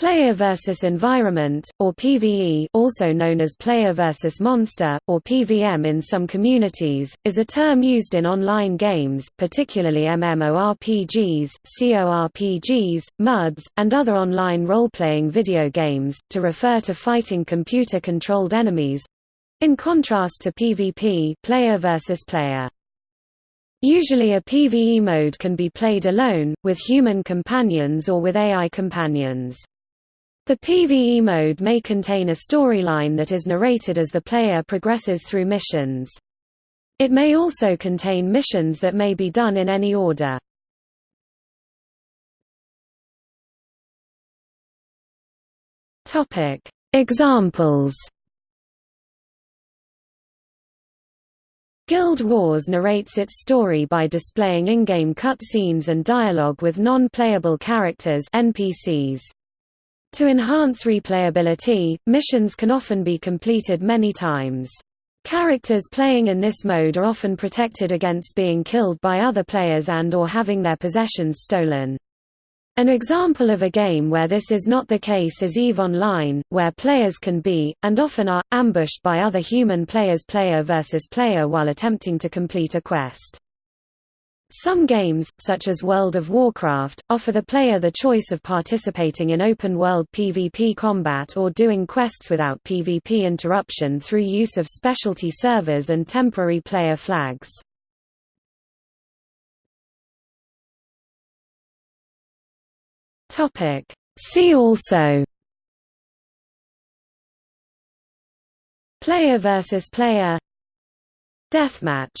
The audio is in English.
Player versus environment, or PvE also known as player versus monster, or PVM in some communities, is a term used in online games, particularly MMORPGs, CORPGs, MUDs, and other online role-playing video games, to refer to fighting computer-controlled enemies—in contrast to PvP player versus player. Usually a PvE mode can be played alone, with human companions or with AI companions. The PvE mode may contain a storyline that is narrated as the player progresses through missions. It may also contain missions that may be done in any order. Examples Guild Wars narrates its story by displaying in-game cutscenes and dialogue with non-playable characters NPCs. To enhance replayability, missions can often be completed many times. Characters playing in this mode are often protected against being killed by other players and or having their possessions stolen. An example of a game where this is not the case is EVE Online, where players can be, and often are, ambushed by other human players player versus player while attempting to complete a quest. Some games, such as World of Warcraft, offer the player the choice of participating in open-world PvP combat or doing quests without PvP interruption through use of specialty servers and temporary player flags. See also Player versus player Deathmatch